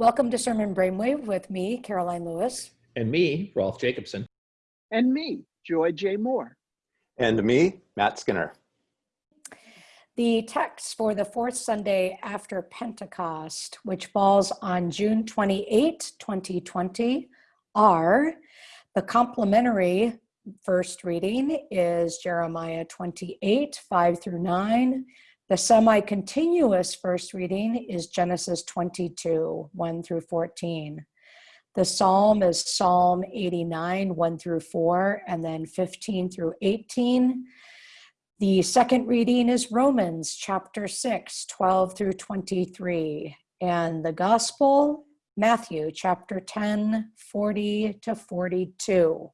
Welcome to Sermon Brainwave with me, Karoline Lewis. And me, Rolf Jacobson. And me, Joy J. Moore. And me, Matt Skinner. The text for the fourth Sunday after Pentecost, which falls on June 28, 2020, are the complementary first reading is Jeremiah 28, 5 through 9. The semi-continuous first reading is Genesis 22, 1 through 14. The psalm is Psalm 89, 1 through 4, and then 15 through 18. The second reading is Romans chapter 6, 12 through 23. And the gospel, Matthew chapter 10, 40 to 42.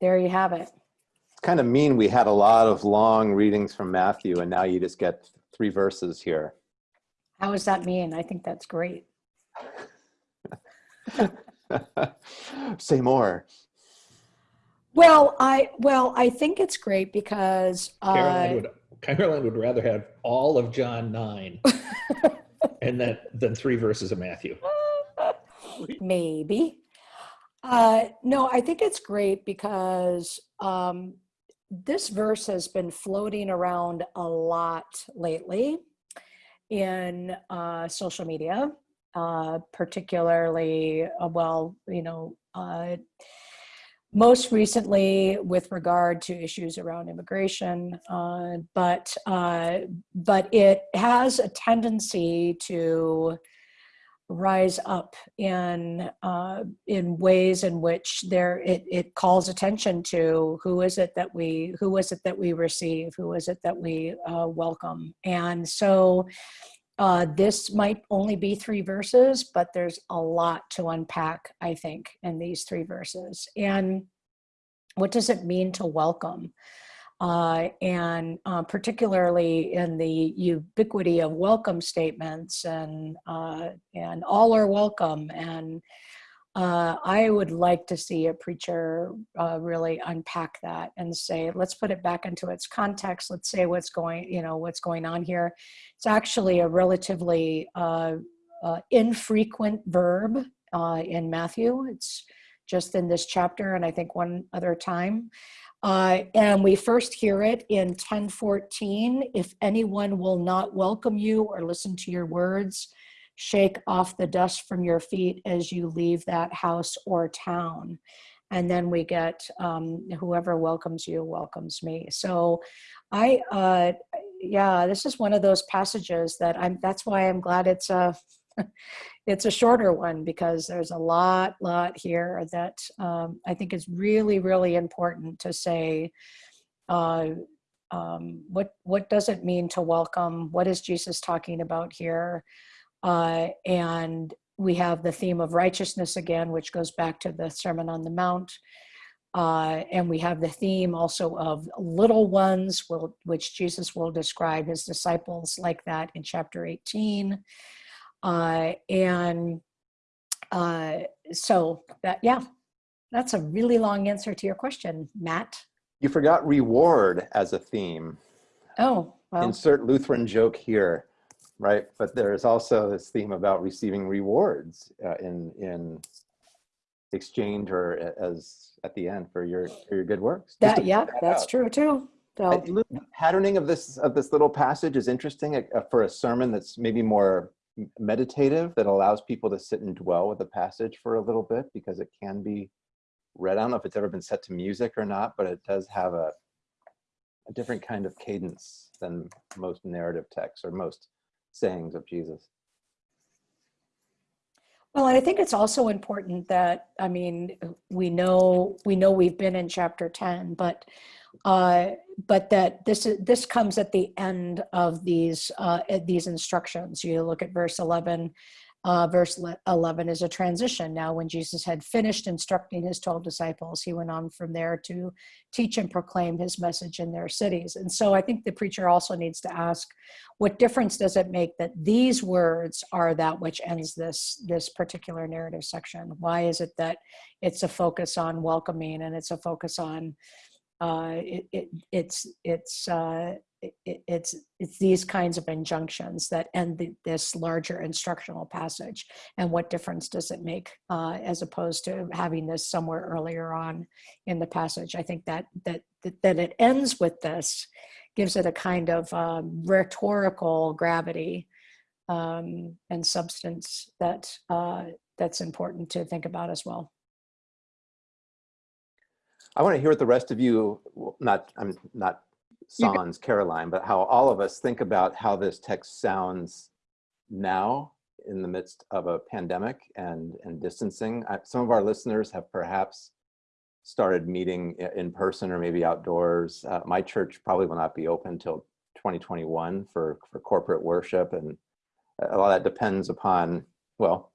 There you have it kind of mean we had a lot of long readings from Matthew and now you just get three verses here. How does that mean? I think that's great. Say more. Well, I well, I think it's great because uh, Karoline, would, Karoline would rather have all of John 9 and then than three verses of Matthew. Maybe. Uh, no, I think it's great because um, this verse has been floating around a lot lately in uh, social media, uh, particularly, uh, well, you know, uh, most recently with regard to issues around immigration, uh, but uh, but it has a tendency to rise up in uh, in ways in which there it, it calls attention to who is it that we who is it that we receive who is it that we uh, welcome. And so uh, this might only be three verses but there's a lot to unpack I think in these three verses. And what does it mean to welcome uh, and uh, particularly in the ubiquity of welcome statements and uh, and all are welcome. And uh, I would like to see a preacher uh, really unpack that and say let's put it back into its context. Let's say what's going you know what's going on here. It's actually a relatively uh, infrequent verb in Matthew. It's just in this chapter and I think one other time uh, and we first hear it in 1014. If anyone will not welcome you or listen to your words, shake off the dust from your feet as you leave that house or town. And then we get um, whoever welcomes you welcomes me. So I, uh, yeah, this is one of those passages that I'm, that's why I'm glad it's a, it's a shorter one because there's a lot, lot here that um, I think is really, really important to say, uh, um, what, what does it mean to welcome? What is Jesus talking about here? Uh, and we have the theme of righteousness again, which goes back to the Sermon on the Mount. Uh, and we have the theme also of little ones, will, which Jesus will describe his disciples like that in chapter 18. Uh, and uh, so that, yeah, that's a really long answer to your question, Matt. You forgot reward as a theme. Oh, well. Insert Lutheran joke here, right? But there's also this theme about receiving rewards uh, in in exchange or as at the end for your for your good works. That yeah, that that's out. true too. So, patterning of this of this little passage is interesting uh, for a sermon that's maybe more meditative that allows people to sit and dwell with the passage for a little bit because it can be read. I don't know if it's ever been set to music or not, but it does have a, a different kind of cadence than most narrative texts or most sayings of Jesus. Well, I think it's also important that, I mean, we know, we know we've been in chapter 10, but uh, but that this is this comes at the end of these uh, these instructions. You look at verse 11. Uh, verse 11 is a transition. Now, when Jesus had finished instructing his 12 disciples, he went on from there to teach and proclaim his message in their cities. And so I think the preacher also needs to ask, what difference does it make that these words are that which ends this, this particular narrative section? Why is it that it's a focus on welcoming and it's a focus on uh, it, it, it's it's uh, it, it- it's it's these kinds of injunctions that end the, this larger instructional passage and what difference does it make uh, as opposed to having this somewhere earlier on in the passage. I think that that that, that it ends with this gives it a kind of um, rhetorical gravity um, and substance that uh, that's important to think about as well I want to hear what the rest of you, not, I'm not sans Karoline, but how all of us think about how this text sounds now in the midst of a pandemic and, and distancing. I- Some of our listeners have perhaps started meeting in person or maybe outdoors. Uh, My church probably will not be open until 2021 for, for corporate worship. And a lot of that depends upon, well,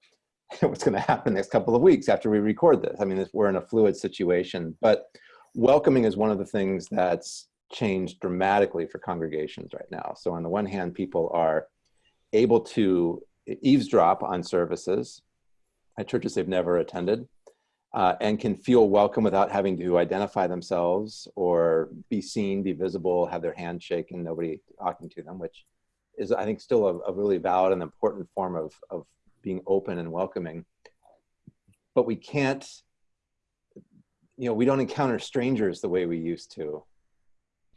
what's going to happen next couple of weeks after we record this. I mean, we're in a fluid situation, but welcoming is one of the things that's changed dramatically for congregations right now. So on the one hand, people are able to eavesdrop on services at churches they've never attended uh, and can feel welcome without having to identify themselves or be seen, be visible, have their hand shaken, nobody talking to them, which is, I think, still a, a really valid and important form of, of being open and welcoming. But we can't, you know, we don't encounter strangers the way we used to.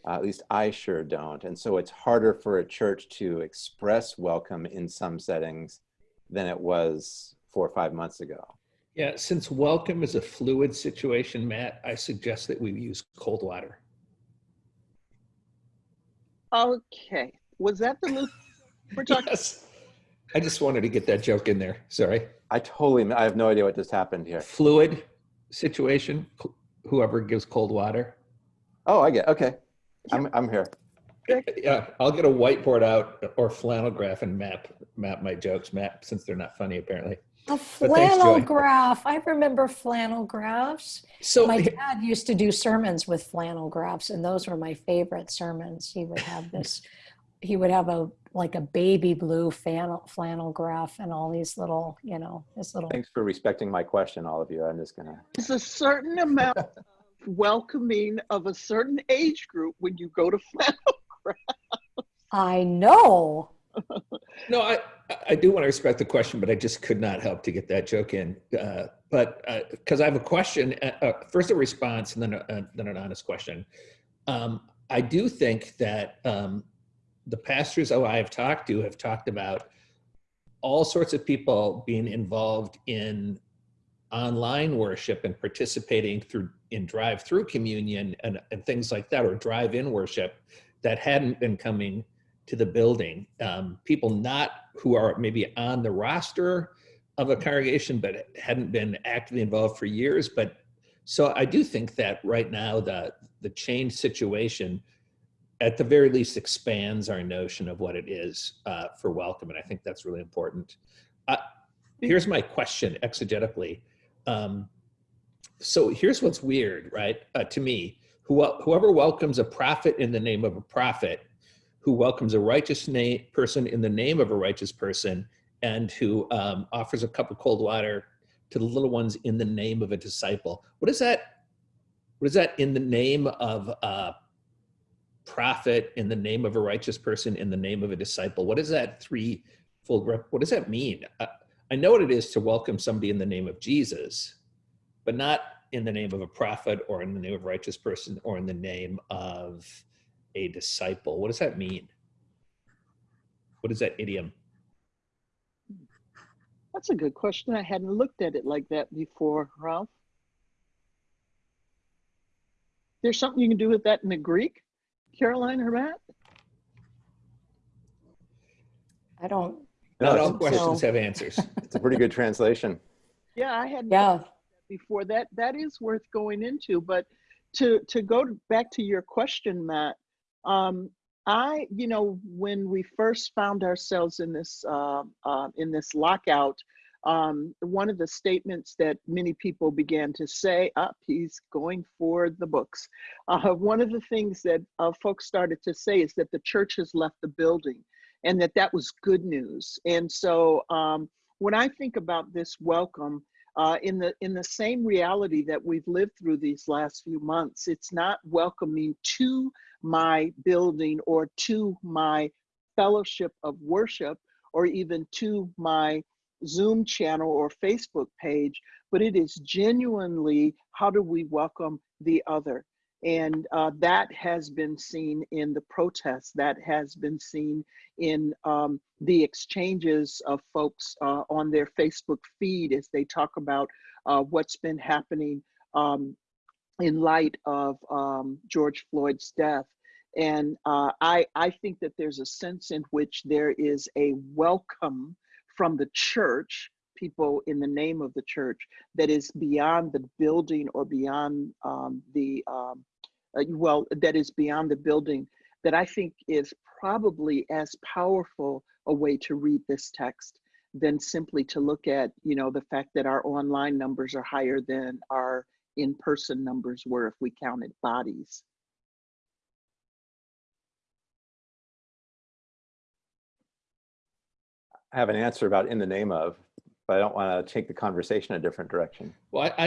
Uh, at least I sure don't. And so it's harder for a church to express welcome in some settings than it was four or five months ago. Yeah, since welcome is a fluid situation, Matt, I suggest that we use cold water. Okay, was that the loop we're talking? Yes. I just wanted to get that joke in there. Sorry. I totally, I have no idea what just happened here. Fluid situation, whoever gives cold water. Oh, I get, okay. I'm, I'm here. Yeah, I'll get a whiteboard out or flannel graph and map, map my jokes, map, since they're not funny apparently. a flannel Joy. graph i remember flannel graphs So my dad used to do sermons with flannel graphs and those were my favorite sermons he would have this he would have a like a baby blue flannel flannel graph and all these little you know this little Thanks for respecting my question, all of you. I'm just gonna, There's a certain amount of welcoming of a certain age group when you go to flannel. Graph. I know No, I, I do want to respect the question, but I just could not help to get that joke in. Uh, but because I have a question, uh, uh, first a response and then, a, uh, then an honest question. Um, I do think that um, the pastors I have talked to have talked about all sorts of people being involved in online worship and participating through in drive-through communion and, and things like that, or drive-in worship that hadn't been coming to the building. Um, people not who are maybe on the roster of a congregation, but hadn't been actively involved for years. But so I do think that right now the the change situation, at the very least, expands our notion of what it is uh, for welcome, and I think that's really important. Uh, here's my question exegetically. Um, so here's what's weird, right? Uh, to me, who, whoever welcomes a prophet in the name of a prophet who welcomes a righteous person in the name of a righteous person and who um, offers a cup of cold water to the little ones in the name of a disciple. What is that? What is that in the name of a prophet, in the name of a righteous person, in the name of a disciple? What is that threefold? Rep- what does that mean? I, I know what it is to welcome somebody in the name of Jesus, but not in the name of a prophet or in the name of a righteous person or in the name of a disciple. What does that mean? What is that idiom? That's a good question. I hadn't looked at it like that before, Rolf. There's something you can do with that in the Greek, Karoline or Matt? i don't No, Not all questions so- have answers. it's a pretty good translation. Yeah, I hadn't. yeah before that that is worth going into but to to go back to your question matt um i you know when we first found ourselves in this uh, uh, in this lockout um, one of the statements that many people began to say up he's going for the books uh, one of the things that uh, folks started to say is that the church has left the building and that that was good news and so um, when i think about this welcome uh, in the in the same reality that we've lived through these last few months. It's not welcoming to my building or to my fellowship of worship or even to my Zoom channel or Facebook page, but it is genuinely how do we welcome the other? And uh, that has been seen in the protests, that has been seen in um, the exchanges of folks uh, on their Facebook feed as they talk about uh, what's been happening um, in light of um, George Floyd's death. And uh, I, I think that there's a sense in which there is a welcome from the church, people in the name of the church, that is beyond the building or beyond um, the, um, uh, well, that is beyond the building, that I think is probably as powerful a way to read this text than simply to look at, you know, the fact that our online numbers are higher than our in-person numbers were if we counted bodies. I have an answer about in the name of, but I don't want to take the conversation a different direction. Well, I,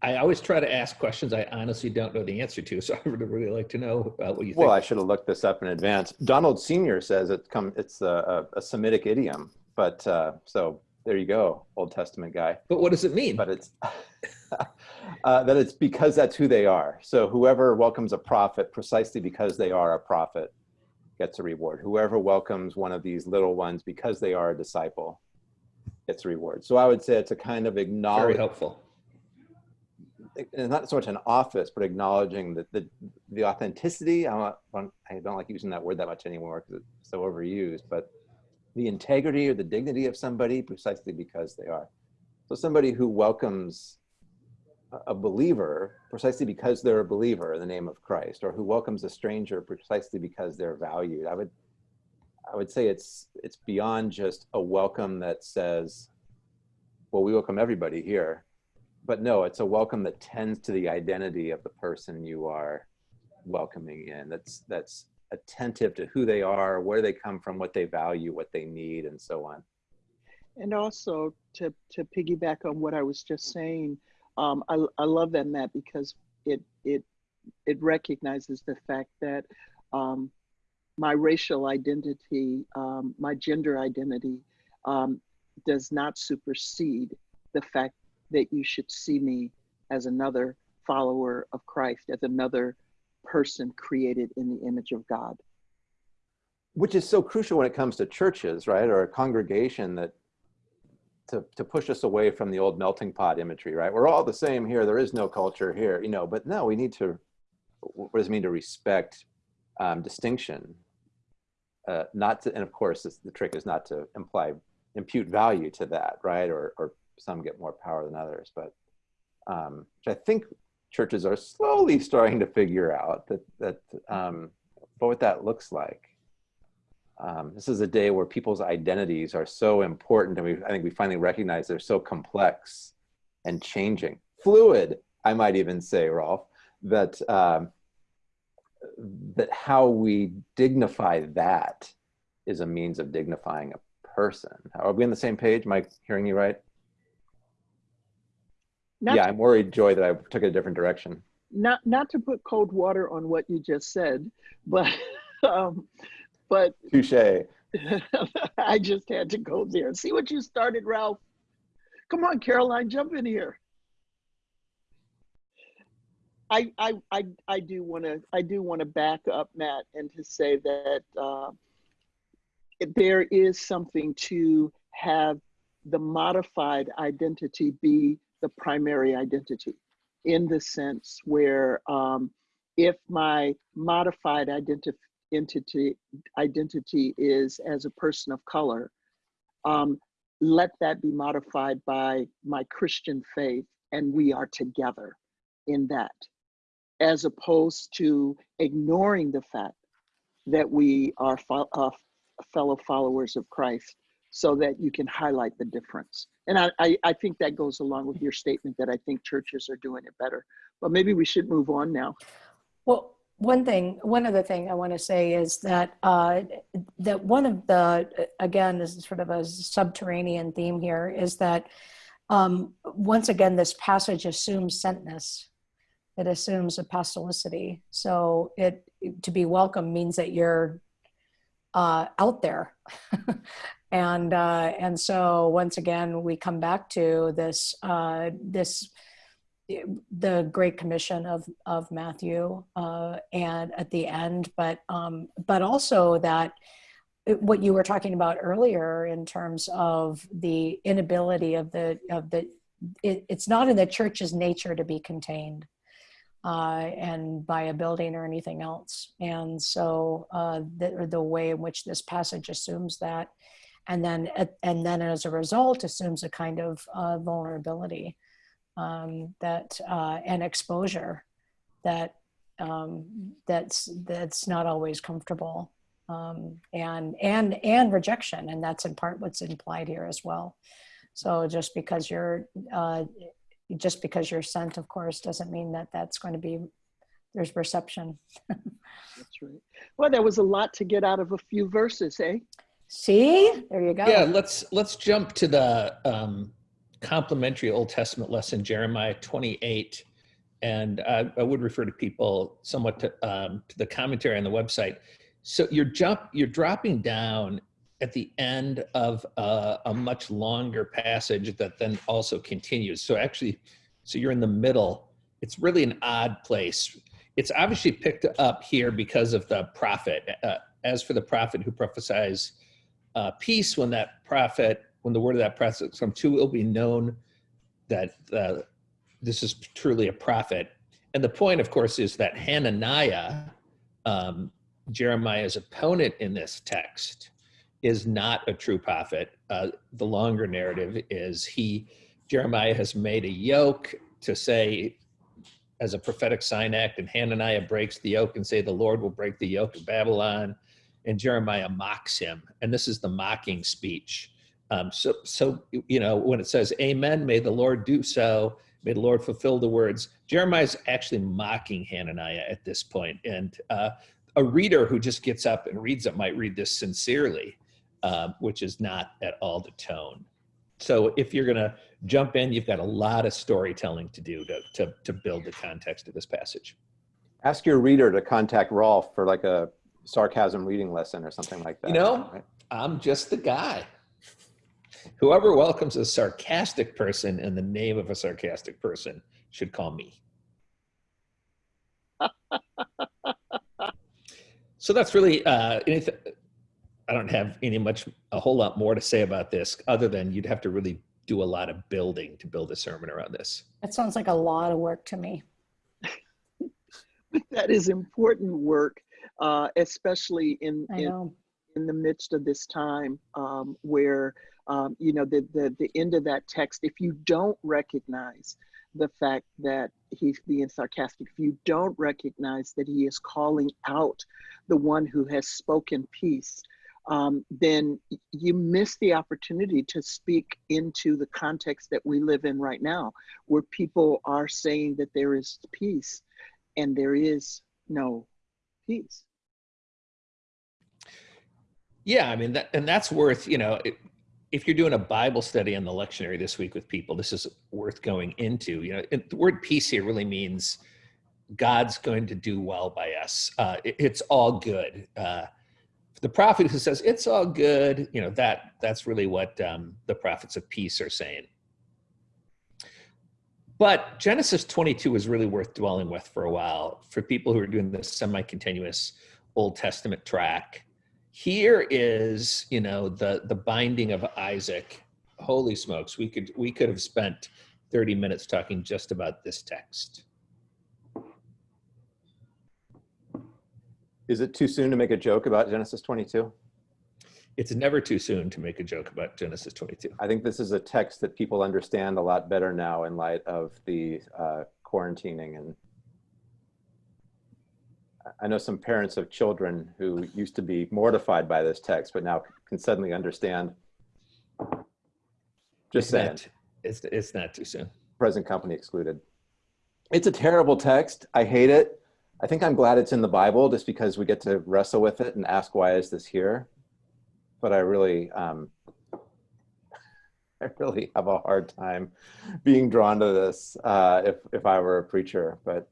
I, I always try to ask questions I honestly don't know the answer to, so I would really like to know uh, what you think. Well, I should have looked this up in advance. Donald Senior says it come it's a, a, a Semitic idiom, but uh, so there you go, Old Testament guy. But what does it mean? But it's uh, that it's because that's who they are. So whoever welcomes a prophet precisely because they are a prophet gets a reward. Whoever welcomes one of these little ones because they are a disciple gets a reward. So I would say it's a kind of Very helpful. it's not so much an office, but acknowledging that the, the authenticity, I don't, I don't like using that word that much anymore because it's so overused, but the integrity or the dignity of somebody precisely because they are. So somebody who welcomes a- believer precisely because they're a believer in the name of Christ, or who welcomes a stranger precisely because they're valued. I would, I would say it's it's beyond just a welcome that says, "Well, we welcome everybody here," but no, it's a welcome that tends to the identity of the person you are welcoming in. That's that's attentive to who they are, where they come from, what they value, what they need, and so on. And also to, to piggyback on what I was just saying, um, I, I love that, Matt, because it, it, it recognizes the fact that um, my racial identity, um, my gender identity um, does not supersede the fact that you should see me as another follower of Christ, as another person created in the image of God. which is so crucial when it comes to churches, right, or a congregation that to, to push us away from the old melting pot imagery, right? We're all the same here. There is no culture here, you know. But no, we need to. What does it mean to respect um, distinction? Uh, not to, and of course, the trick is not to imply impute value to that, right? Or or some get more power than others, but um, which I think churches are slowly starting to figure out that that um, but what that looks like. Um, this is a day where people's identities are so important, and we I think we finally recognize they're so complex and changing, fluid. I might even say, Rolf, that um, that how we dignify that is a means of dignifying a person. Are we on the same page? Am I hearing you right? Not yeah, I'm worried, Joy, that I took it a different direction. not not to put cold water on what you just said, but um, but Touche. I just had to go there. And see what you started, Rolf. Come on, Karoline, jump in here. I I I, I do want to I do want to back up Matt and to say that uh, there is something to have the modified identity be the primary identity in the sense where um, if my modified identity entity identity is as a person of color um, let that be modified by my christian faith and we are together in that as opposed to ignoring the fact that we are fo- uh, fellow followers of christ so that you can highlight the difference. And I, I, I think that goes along with your statement that i think churches are doing it better. But maybe we should move on now. Well, one thing, one other thing I want to say is that uh, that one of the again this is sort of a subterranean theme here is that um, once again, this passage assumes sentness. It assumes apostolicity. So it to be welcome means that you're uh, out there. and uh, and so once again, we come back to this uh, this the Great Commission of of Matthew, uh, and at the end, but um, but also that what you were talking about earlier in terms of the inability of the of the it, it's not in the church's nature to be contained uh, and by a building or anything else. And so uh, the, the way in which this passage assumes that and then and then as a result assumes a kind of uh, vulnerability um, that uh, and exposure that um, that's that's not always comfortable um, and and and rejection and that's in part what's implied here as well. So just because you're uh, just because you're sent of course doesn't mean that that's going to be there's reception. That's right. Well there was a lot to get out of a few verses eh? See? There you go. Yeah let's let's jump to the um complementary old testament lesson jeremiah 28 and I, I would refer to people somewhat to, um, to the commentary on the website so you're jump, you're dropping down at the end of a, a much longer passage that then also continues. So actually, so you're in the middle. It's really an odd place. It's obviously picked up here because of the prophet. Uh, as for the prophet who prophesies uh, peace, when that prophet, when the word of that prophet from two will be known that uh, this is truly a prophet. And the point, of course, is that Hananiah, um, Jeremiah's opponent in this text is not a true prophet. Uh, the longer narrative is he, Jeremiah has made a yoke to say as a prophetic sign act and Hananiah breaks the yoke and say the Lord will break the yoke of Babylon and Jeremiah mocks him. And this is the mocking speech. Um, so, so, you know, when it says, amen, may the Lord do so, may the Lord fulfill the words, Jeremiah's actually mocking Hananiah at this point. And uh, a reader who just gets up and reads it might read this sincerely, uh, which is not at all the tone. So if you're going to jump in, you've got a lot of storytelling to do to, to, to build the context of this passage. Ask your reader to contact Rolf for like a sarcasm reading lesson or something like that. You know, right? I'm just the guy. Whoever welcomes a sarcastic person in the name of a sarcastic person should call me. so that's really uh, anything. I don't have any much, a whole lot more to say about this other than you'd have to really do a lot of building to build a sermon around this. That sounds like a lot of work to me. But that is important work, uh, especially in, in, in the midst of this time um, where, um, you know, the, the, the end of that text, if you don't recognize the fact that he's being sarcastic, if you don't recognize that he is calling out the one who has spoken peace, um, then you miss the opportunity to speak into the context that we live in right now, where people are saying that there is peace and there is no peace. Yeah, I mean, that, and that's worth, you know, it, if you're doing a Bible study on the lectionary this week with people, this is worth going into. You know, the word peace here really means God's going to do well by us. Uh, it, it's all good. Uh, the prophet who says it's all good, you know, that that's really what um, the prophets of peace are saying. But Genesis 22 is really worth dwelling with for a while for people who are doing this semi-continuous Old Testament track here is you know the the binding of isaac. Holy smokes we could we could have spent 30 minutes talking just about this text. Is it too soon to make a joke about genesis 22 it's never too soon to make a joke about genesis 22 i think this is a text that people understand a lot better now in light of the uh, quarantining and I know some parents of children who used to be mortified by this text, but now can suddenly understand. Just it's saying. Not, it's, it's not too soon. Present company excluded. It's a terrible text. I hate it. I think I'm glad it's in the Bible just because we get to wrestle with it and ask why is this here. But I really, um, I really have a hard time being drawn to this uh, if, if I were a preacher, but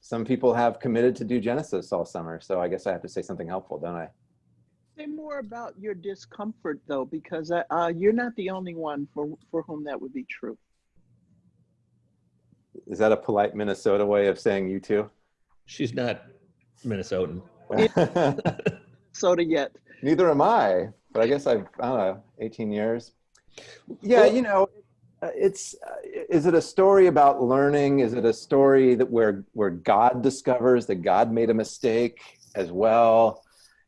some people have committed to do Genesis all summer. So I guess I have to say something helpful, don't I? Say more about your discomfort though, because uh, uh, you're not the only one for, for whom that would be true. Is that a polite Minnesota way of saying you too? She's not Minnesotan. Soda yet. Neither am I, but I guess I've, I don't know, 18 years. Yeah, you know, it's, uh, is it a story about learning? Is it a story that where, where God discovers that God made a mistake as well?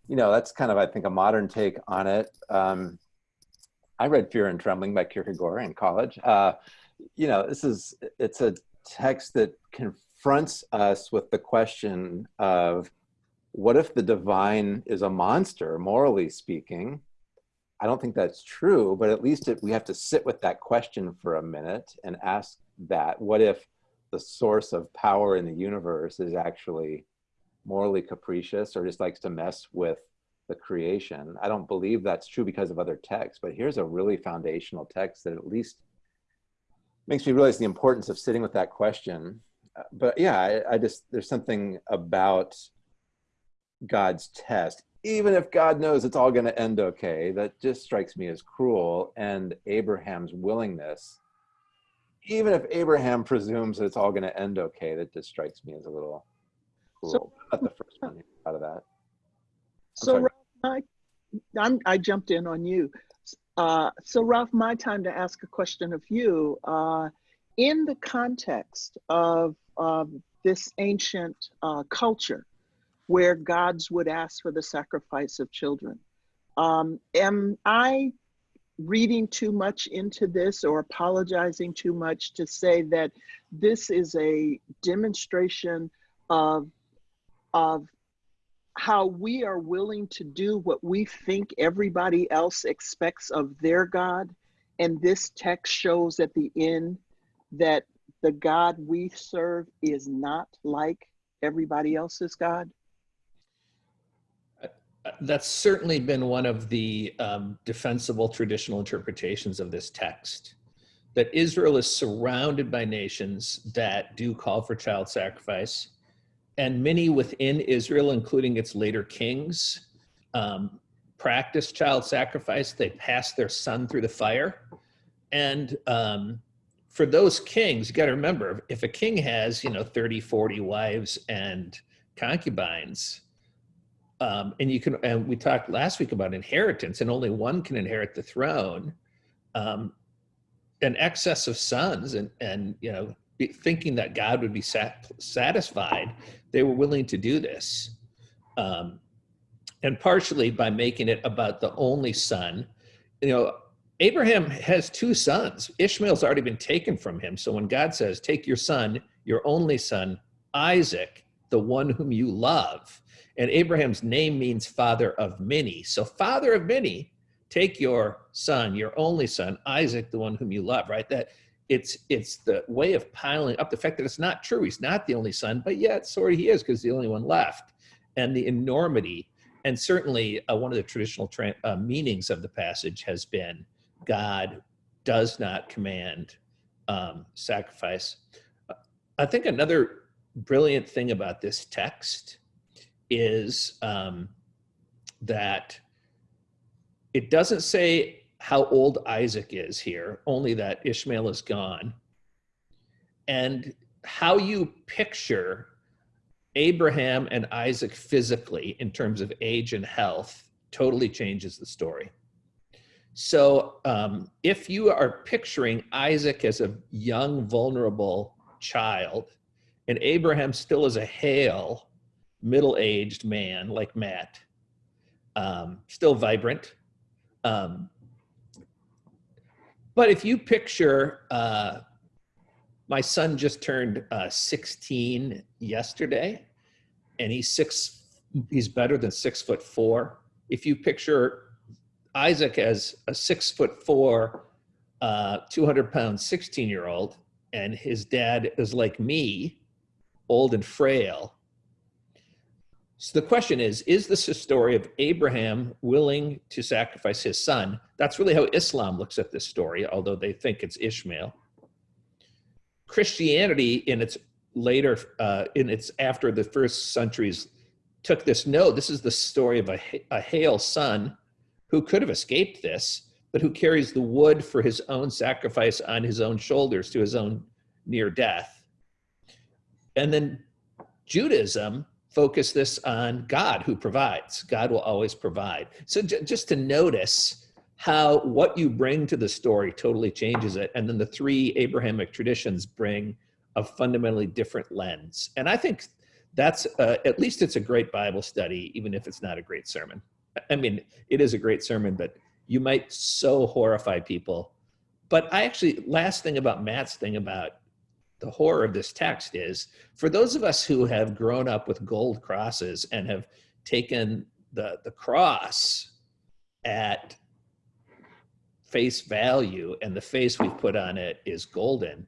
You know, that's kind of, I think, a modern take on it. Um, I read Fear and Trembling by Kierkegaard in college. Uh, you know, this is, it's a text that confronts us with the question of what if the divine is a monster, morally speaking? I don't think that's true, but at least it, we have to sit with that question for a minute and ask that. What if the source of power in the universe is actually morally capricious or just likes to mess with the creation? I don't believe that's true because of other texts, but here's a really foundational text that at least makes me realize the importance of sitting with that question. Uh, But yeah, I, I just, there's something about God's test, even if God knows it's all going to end okay, that just strikes me as cruel. And Abraham's willingness, even if Abraham presumes that it's all going to end okay, that just strikes me as a little So- cruel. Not the first one out of that. So. Rolf, I, I'm, I jumped in on you. Uh, so Rolf, my time to ask a question of you. Uh, in the context of um, this ancient uh, culture, where gods would ask for the sacrifice of children, um, am I reading too much into this or apologizing too much to say that this is a demonstration of of how we are willing to do what we think everybody else expects of their God. And this text shows at the end that the God we serve is not like everybody else's God. That's certainly been one of the um, defensible traditional interpretations of this text. That Israel is surrounded by nations that do call for child sacrifice, and many within Israel, including its later kings, um, practice child sacrifice. They pass their son through the fire, and um, for those kings, you got to remember, if a king has, you know, 30, 40 wives and concubines, um, and you can, and we talked last week about inheritance, and only one can inherit the throne. Um, an excess of sons, and and you know, thinking that God would be sat, satisfied, they were willing to do this, um, and partially by making it about the only son. You know, Abraham has two sons. Ishmael's already been taken from him. So when God says, "Take your son, your only son, Isaac, the one whom you love," And Abraham's name means father of many. So, father of many, take your son, your only son, Isaac, the one whom you love, right? That it's it's the way of piling up the fact that it's not true. He's not the only son, but yet sort of he is because he's the only one left. And the enormity, and certainly uh, one of the traditional tra- uh, meanings of the passage has been God does not command um, sacrifice. I think another brilliant thing about this text is um, that it doesn't say how old Isaac is here, only that Ishmael is gone. And how you picture Abraham and Isaac physically in terms of age and health totally changes the story. So um, if you are picturing Isaac as a young, vulnerable child, and Abraham still as a hale, middle-aged man like Matt, um, still vibrant. Um, but if you picture, uh, my son just turned uh, 16 yesterday, and he's six. He's better than six foot four. If you picture Isaac as a six foot four, uh, 200 pound 16 year old, and his dad is like me, old and frail. So the question is, is this a story of Abraham willing to sacrifice his son? That's really how Islam looks at this story, although they think it's Ishmael. Christianity in its later, uh, in its after the first centuries took this, no, this is the story of a, a Hale son who could have escaped this, but who carries the wood for his own sacrifice on his own shoulders to his own near death. And then Judaism focused this on God who provides. God will always provide. So just to notice how what you bring to the story totally changes it. And then the three Abrahamic traditions bring a fundamentally different lens. And I think that's, uh, at least it's a great Bible study, even if it's not a great sermon. I mean, it is a great sermon, but you might so horrify people. But I actually, last thing about Matt's thing about the horror of this text is for those of us who have grown up with gold crosses and have taken the, the cross at face value and the face we've put on it is golden.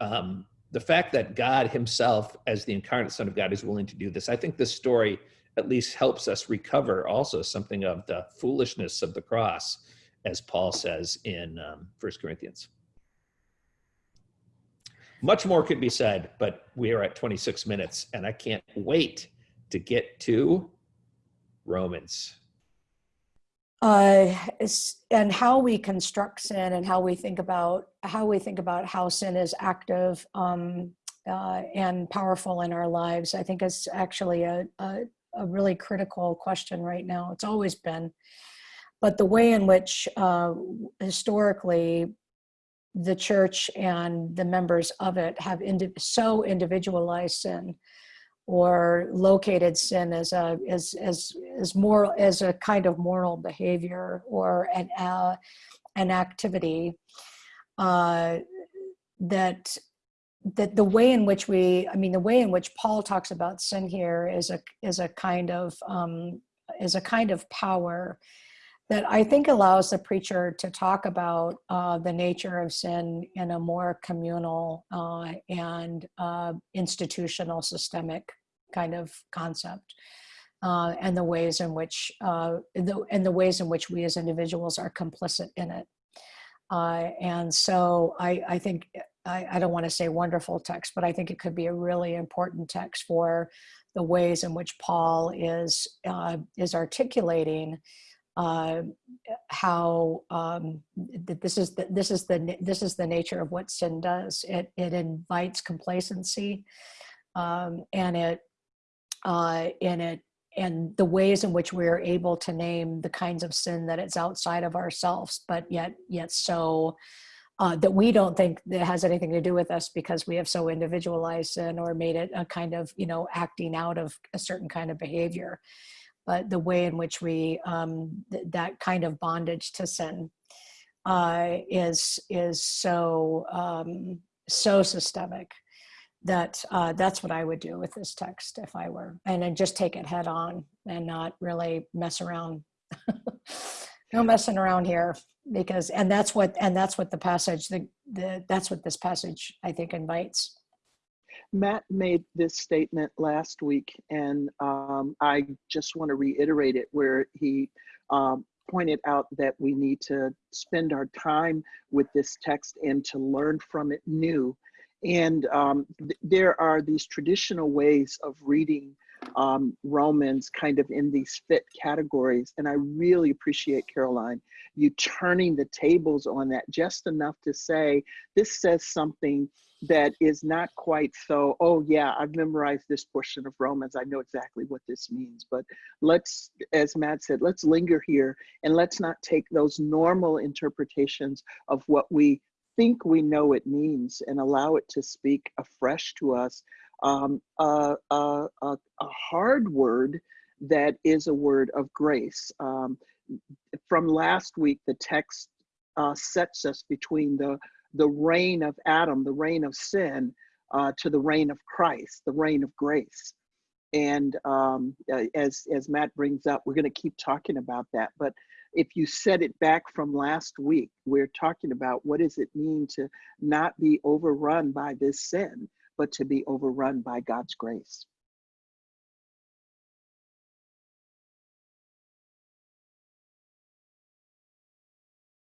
Um, the fact that God himself as the incarnate son of God is willing to do this, I think this story at least helps us recover also something of the foolishness of the cross, as Paul says in um, 1 Corinthians. Much more could be said, but we are at 26 minutes and I can't wait to get to Romans. uh, and how we construct sin and how we think about how we think about how sin is active um, uh, and powerful in our lives. I think is actually a, a a really critical question right now. It's always been, but the way in which uh, historically the church and the members of it have indi- so individualized sin or located sin as a as as as moral as a kind of moral behavior or an uh, an activity uh, that that the way in which we i mean the way in which paul talks about sin here is a is a kind of um, is a kind of power that i think allows the preacher to talk about uh, the nature of sin in a more communal uh, and uh, institutional systemic kind of concept uh, and the ways in which uh, the, and the ways in which we as individuals are complicit in it. Uh, and so I, I think I, I don't want to say wonderful text, but I think it could be a really important text for the ways in which Paul is is articulating uh, how um, that this is the, this is the this is the nature of what sin does. It it invites complacency, um, and it uh, and it and the ways in which we're able to name the kinds of sin that it's outside of ourselves, but yet yet so uh, that we don't think that has anything to do with us because we have so individualized sin or made it a kind of you know acting out of a certain kind of behavior but the way in which we um, th- that kind of bondage to sin uh, is is so um, so systemic that uh, that's what I would do with this text if I were, and then just take it head on and not really mess around. no messing around here because and that's what and that's what the passage the, the that's what this passage i think invites Matt made this statement last week, and um, I just want to reiterate it where he um, pointed out that we need to spend our time with this text and to learn from it new. And um, th- there are these traditional ways of reading um, Romans kind of in these fit categories. And I really appreciate, Karoline, you turning the tables on that just enough to say, this says something that is not quite so, oh, yeah, I've memorized this portion of Romans. I know exactly what this means. But let's, as Matt said, let's linger here and let's not take those normal interpretations of what we think we know it means and allow it to speak afresh to us um, a, a, a, hard word that is a word of grace. Um, from last week, the text uh, sets us between the, the reign of Adam, the reign of sin, uh, to the reign of Christ, the reign of grace. And um, as, as Matt brings up, we're going to keep talking about that. But if you set it back from last week, we're talking about what does it mean to not be overrun by this sin but to be overrun by God's grace.